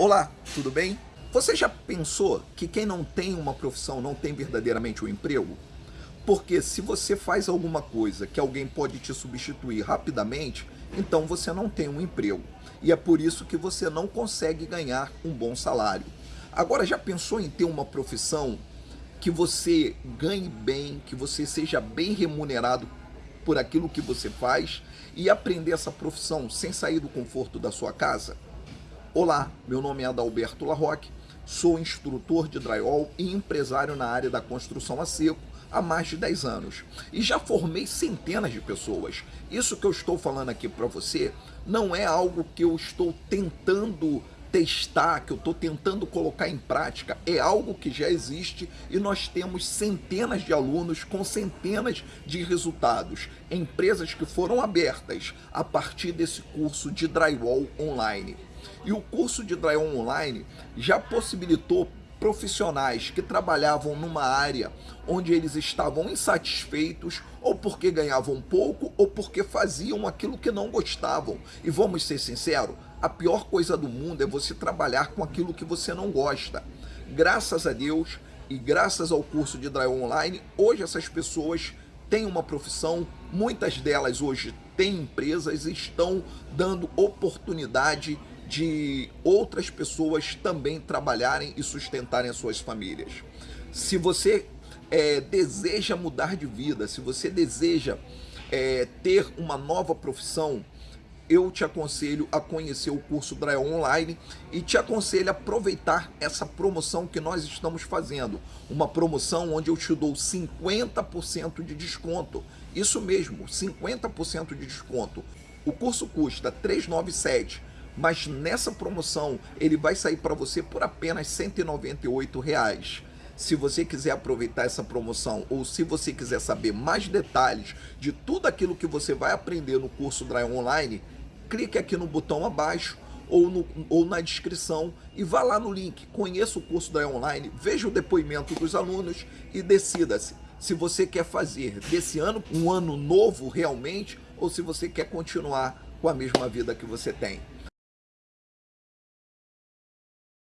Olá, tudo bem? Você já pensou que quem não tem uma profissão não tem verdadeiramente um emprego? Porque se você faz alguma coisa que alguém pode te substituir rapidamente, então você não tem um emprego. E é por isso que você não consegue ganhar um bom salário. Agora, já pensou em ter uma profissão que você ganhe bem, que você seja bem remunerado por aquilo que você faz e aprender essa profissão sem sair do conforto da sua casa? Olá, meu nome é Adalberto Larroque, sou instrutor de drywall e empresário na área da construção a seco há mais de 10 anos e já formei centenas de pessoas. Isso que eu estou falando aqui para você não é algo que eu estou tentando testar, que eu estou tentando colocar em prática, é algo que já existe e nós temos centenas de alunos com centenas de resultados, empresas que foram abertas a partir desse curso de drywall online. E o curso de Drywall Online já possibilitou profissionais que trabalhavam numa área onde eles estavam insatisfeitos ou porque ganhavam pouco ou porque faziam aquilo que não gostavam. E vamos ser sinceros, a pior coisa do mundo é você trabalhar com aquilo que você não gosta. Graças a Deus e graças ao curso de Drywall Online, hoje essas pessoas têm uma profissão, muitas delas hoje têm empresas e estão dando oportunidade de outras pessoas também trabalharem e sustentarem as suas famílias. Se você é, deseja mudar de vida, se você deseja é, ter uma nova profissão, eu te aconselho a conhecer o curso Drywall Online e te aconselho a aproveitar essa promoção que nós estamos fazendo. Uma promoção onde eu te dou 50% de desconto. Isso mesmo, 50% de desconto. O curso custa 397 mas nessa promoção ele vai sair para você por apenas 198 reais. Se você quiser aproveitar essa promoção ou se você quiser saber mais detalhes de tudo aquilo que você vai aprender no curso Dry Online, clique aqui no botão abaixo ou, no, ou na descrição e vá lá no link, conheça o curso Dry Online, veja o depoimento dos alunos e decida-se se você quer fazer desse ano um ano novo realmente ou se você quer continuar com a mesma vida que você tem.